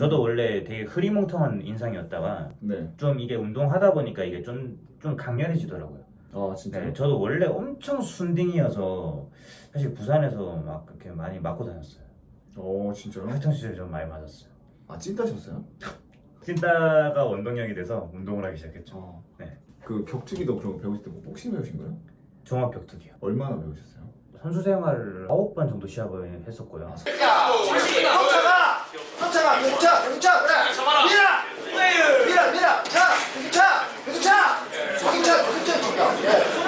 저도 원래 되게 흐리멍텅한 인상이었다가 네. 좀 이게 운동하다 보니까 이게 좀, 좀 강렬해지더라고요. 아 진짜요? 네, 저도 원래 엄청 순딩이어서 사실 부산에서 막 그렇게 많이 맞고 다녔어요. 어 진짜요? 학창 시절에 좀 많이 맞았어요. 아 찐따셨어요? 찐따가 원동력이 돼서 운동을 하기 시작했죠. 어. 네. 그 격투기도 그럼 배우실 때뭐 복싱 배우신 거예요? 종합 격투기요. 얼마나 배우셨어요? 선수 생활을 9번 정도 시합을 했었고요. 아, 경차가 경차 경차 그래 밀어 밀어 밀어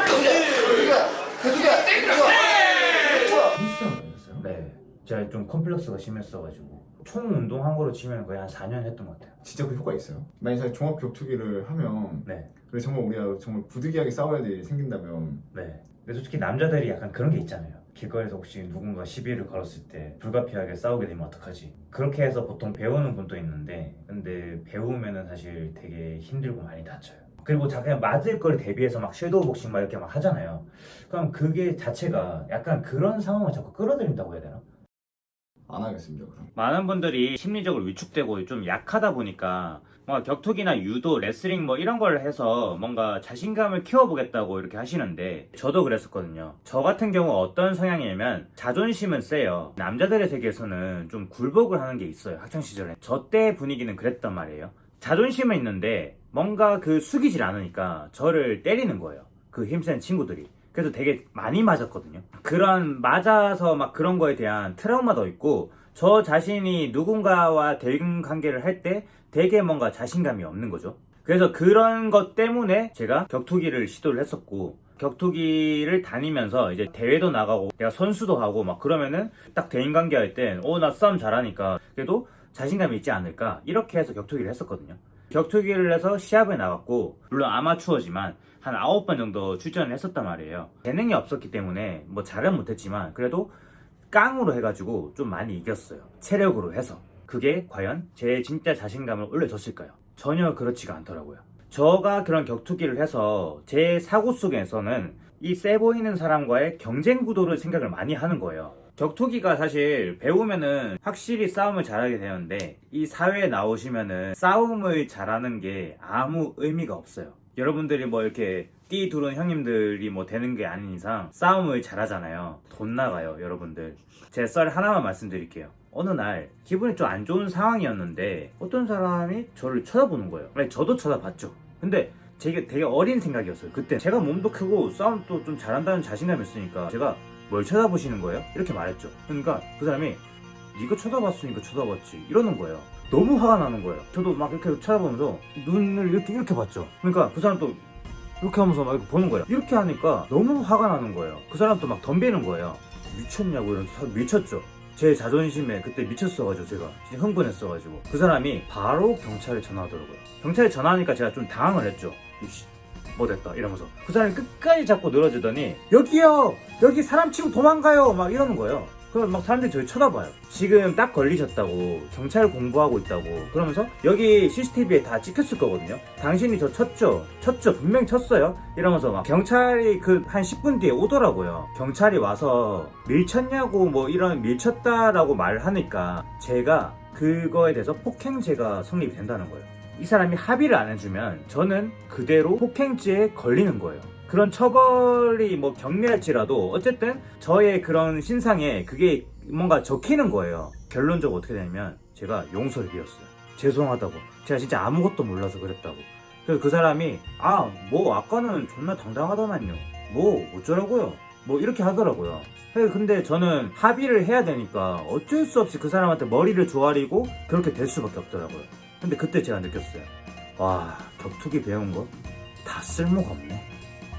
그두개 그두개 그두개 헬스장 다녔어요? 네. 제가 좀 컴플렉스가 심했어가지고 총 운동 한 거로 치면 거의 한 4년 했던 것 같아요. 진짜 그 효과 있어요? 만약에 종합 격투기를 하면 네. 그래 정말 우리가 정말 부득이하게 싸워야 될 일이 생긴다면 네. 근데 솔직히 남자들이 약간 그런 게 있잖아요. 길거리에서 혹시 누군가 시비를 걸었을 때 불가피하게 싸우게 되면 어떡하지? 그렇게 해서 보통 배우는 분도 있는데 근데 배우면은 사실 되게 힘들고 많이 다쳐요. 그리고 자 그냥 맞을 걸 대비해서 막 섀도우 복싱 막 이렇게 막 하잖아요. 그럼 그게 자체가 약간 그런 상황을 자꾸 끌어들인다고 해야 되나? 안 하겠습니다 그럼 많은 분들이 심리적으로 위축되고 좀 약하다 보니까 뭔가 격투기나 유도, 레슬링 뭐 이런 걸 해서 뭔가 자신감을 키워보겠다고 이렇게 하시는데 저도 그랬었거든요. 저 같은 경우 어떤 성향이냐면 자존심은 세요. 남자들의 세계에서는 좀 굴복을 하는 게 있어요. 학창시절에. 저 때 분위기는 그랬단 말이에요. 자존심은 있는데 뭔가 그 숙이질 않으니까 저를 때리는 거예요. 그 힘센 친구들이. 그래서 되게 많이 맞았거든요. 그런 맞아서 막 그런 거에 대한 트라우마도 있고 저 자신이 누군가와 대인 관계를 할 때 되게 뭔가 자신감이 없는 거죠. 그래서 그런 것 때문에 제가 격투기를 시도를 했었고 격투기를 다니면서 이제 대회도 나가고 내가 선수도 하고 막 그러면은 딱 대인 관계 할 땐 어 나 싸움 잘하니까 그래도 자신감이 있지 않을까 이렇게 해서 격투기를 했었거든요. 격투기를 해서 시합에 나갔고 물론 아마추어지만 한 9번 정도 출전을 했었단 말이에요. 재능이 없었기 때문에 뭐 잘은 못했지만 그래도 깡으로 해가지고 좀 많이 이겼어요. 체력으로 해서. 그게 과연 제 진짜 자신감을 올려줬을까요? 전혀 그렇지가 않더라고요. 저가 그런 격투기를 해서 제 사고 속에서는 이 세 보이는 사람과의 경쟁 구도를 생각을 많이 하는 거예요. 격투기가 사실 배우면은 확실히 싸움을 잘하게 되는데 이 사회에 나오시면은 싸움을 잘하는 게 아무 의미가 없어요. 여러분들이 뭐 이렇게 띠 두른 형님들이 뭐 되는 게 아닌 이상 싸움을 잘하잖아요. 돈 나가요, 여러분들. 제 썰 하나만 말씀드릴게요. 어느 날 기분이 좀 안 좋은 상황이었는데 어떤 사람이 저를 쳐다보는 거예요. 아니, 저도 쳐다봤죠. 근데 되게 되게 어린 생각이었어요. 그때 제가 몸도 크고 싸움도 좀 잘한다는 자신감이 있으니까 제가 뭘 쳐다보시는 거예요? 이렇게 말했죠. 그러니까 그 사람이 네가 쳐다봤으니까 쳐다봤지 이러는 거예요. 너무 화가 나는 거예요. 저도 막 이렇게 쳐다보면서 눈을 이렇게 이렇게 봤죠. 그러니까 그 사람도 이렇게 하면서 막 이렇게 보는 거예요. 이렇게 하니까 너무 화가 나는 거예요. 그 사람도 막 덤비는 거예요. 미쳤냐고 이러면서 미쳤죠. 제 자존심에 그때 미쳤어가지고 제가 흥분했어가지고 그 사람이 바로 경찰에 전화하더라고요. 경찰에 전화하니까 제가 좀 당황을 했죠. 뭐 됐다 이러면서 그 사람이 끝까지 자꾸 늘어지더니 여기요 여기 사람 치고 도망가요 막 이러는 거예요. 그럼 막 사람들이 저를 쳐다봐요. 지금 딱 걸리셨다고 경찰 공부하고 있다고 그러면서 여기 CCTV에 다 찍혔을 거거든요. 당신이 저 쳤죠? 쳤죠? 분명 쳤어요? 이러면서 막 경찰이 그 한 10분 뒤에 오더라고요. 경찰이 와서 밀쳤냐고 뭐 이런 밀쳤다라고 말하니까 제가 그거에 대해서 폭행죄가 성립이 된다는 거예요. 이 사람이 합의를 안 해주면 저는 그대로 폭행죄에 걸리는 거예요. 그런 처벌이 뭐 경미할지라도 어쨌든 저의 그런 신상에 그게 뭔가 적히는 거예요. 결론적으로 어떻게 되냐면 제가 용서를 비웠어요. 죄송하다고. 제가 진짜 아무것도 몰라서 그랬다고. 그래서 그 사람이 아 뭐 아까는 존나 당당하더만요. 뭐 어쩌라고요. 뭐 이렇게 하더라고요. 네, 근데 저는 합의를 해야 되니까 어쩔 수 없이 그 사람한테 머리를 조아리고 그렇게 될 수밖에 없더라고요. 근데 그때 제가 느꼈어요. 와, 격투기 배운 거 다 쓸모가 없네.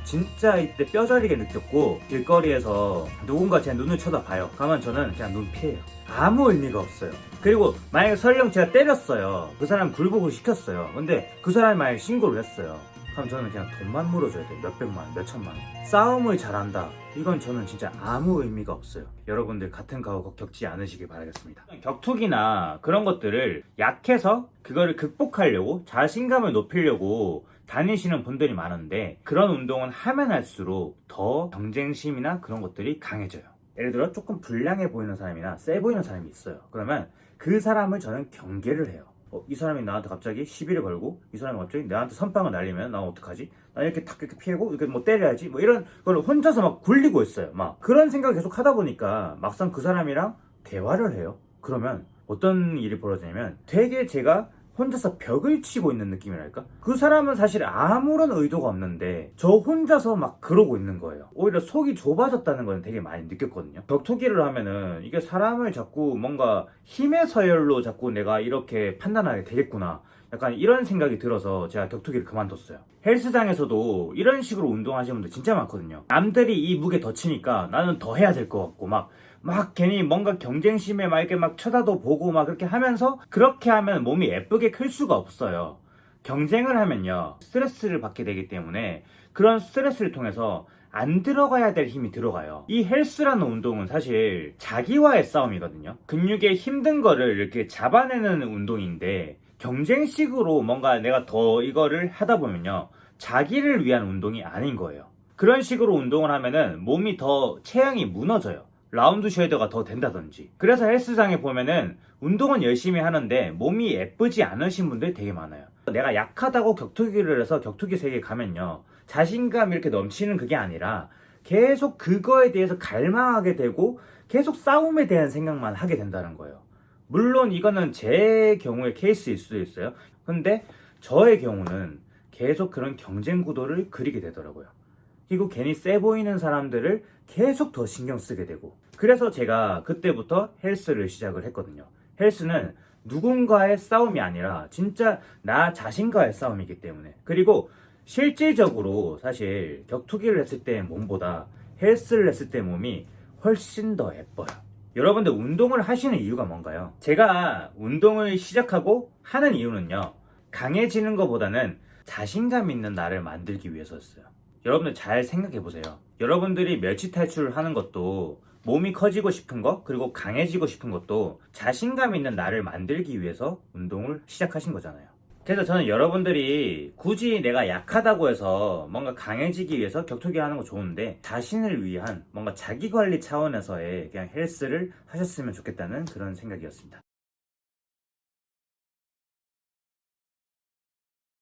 진짜 이때 뼈저리게 느꼈고 길거리에서 누군가 제 눈을 쳐다봐요. 그러면 저는 그냥 눈 피해요. 아무 의미가 없어요. 그리고 만약에 설령 제가 때렸어요. 그 사람 굴복을 시켰어요. 근데 그 사람이 만약에 신고를 했어요. 그럼 저는 그냥 돈만 물어줘야 돼요. 몇백만 원, 몇천만 원. 싸움을 잘한다. 이건 저는 진짜 아무 의미가 없어요. 여러분들 같은 가오 겪지 않으시길 바라겠습니다. 격투기나 그런 것들을 약해서 그거를 극복하려고 자신감을 높이려고 다니시는 분들이 많은데 그런 운동은 하면 할수록 더 경쟁심이나 그런 것들이 강해져요. 예를 들어 조금 불량해 보이는 사람이나 세 보이는 사람이 있어요. 그러면 그 사람을 저는 경계를 해요. 어, 이 사람이 나한테 갑자기 시비를 걸고 이 사람이 갑자기 나한테 선빵을 날리면 나 어떡하지? 나 이렇게 탁 이렇게 피하고 이렇게 뭐 때려야지 뭐 이런 걸 혼자서 막 굴리고 있어요. 막 그런 생각을 계속 하다 보니까 막상 그 사람이랑 대화를 해요. 그러면 어떤 일이 벌어지냐면 되게 제가 혼자서 벽을 치고 있는 느낌이랄까? 그 사람은 사실 아무런 의도가 없는데 저 혼자서 막 그러고 있는 거예요. 오히려 속이 좁아졌다는 건 되게 많이 느꼈거든요. 격투기를 하면은 이게 사람을 자꾸 뭔가 힘의 서열로 자꾸 내가 이렇게 판단하게 되겠구나. 약간 이런 생각이 들어서 제가 격투기를 그만뒀어요. 헬스장에서도 이런 식으로 운동하시는 분들 진짜 많거든요. 남들이 이 무게 더 치니까 나는 더 해야 될 것 같고 막 막 괜히 뭔가 경쟁심에 막 이렇게 막 쳐다도 보고 막 그렇게 하면서 그렇게 하면 몸이 예쁘게 클 수가 없어요. 경쟁을 하면요 스트레스를 받게 되기 때문에 그런 스트레스를 통해서 안 들어가야 될 힘이 들어가요. 이 헬스라는 운동은 사실 자기와의 싸움이거든요. 근육의 힘든 거를 이렇게 잡아내는 운동인데 경쟁식으로 뭔가 내가 더 이거를 하다 보면요 자기를 위한 운동이 아닌 거예요. 그런 식으로 운동을 하면은 몸이 더 체형이 무너져요. 라운드 쉐이더가 더 된다든지. 그래서 헬스장에 보면은 운동은 열심히 하는데 몸이 예쁘지 않으신 분들이 되게 많아요. 내가 약하다고 격투기를 해서 격투기 세계에 가면요. 자신감 이렇게 넘치는 그게 아니라 계속 그거에 대해서 갈망하게 되고 계속 싸움에 대한 생각만 하게 된다는 거예요. 물론 이거는 제 경우의 케이스일 수도 있어요. 근데 저의 경우는 계속 그런 경쟁 구도를 그리게 되더라고요. 그리고 괜히 세 보이는 사람들을 계속 더 신경 쓰게 되고. 그래서 제가 그때부터 헬스를 시작을 했거든요. 헬스는 누군가의 싸움이 아니라 진짜 나 자신과의 싸움이기 때문에. 그리고 실질적으로 사실 격투기를 했을 때 몸보다 헬스를 했을 때 몸이 훨씬 더 예뻐요. 여러분들 운동을 하시는 이유가 뭔가요? 제가 운동을 시작하고 하는 이유는요. 강해지는 것보다는 자신감 있는 나를 만들기 위해서였어요 여러분들 잘 생각해 보세요. 여러분들이 멸치 탈출을 하는 것도 몸이 커지고 싶은 것, 그리고 강해지고 싶은 것도 자신감 있는 나를 만들기 위해서 운동을 시작하신 거잖아요. 그래서 저는 여러분들이 굳이 내가 약하다고 해서 뭔가 강해지기 위해서 격투기 하는 거 좋은데 자신을 위한 뭔가 자기 관리 차원에서의 그냥 헬스를 하셨으면 좋겠다는 그런 생각이었습니다.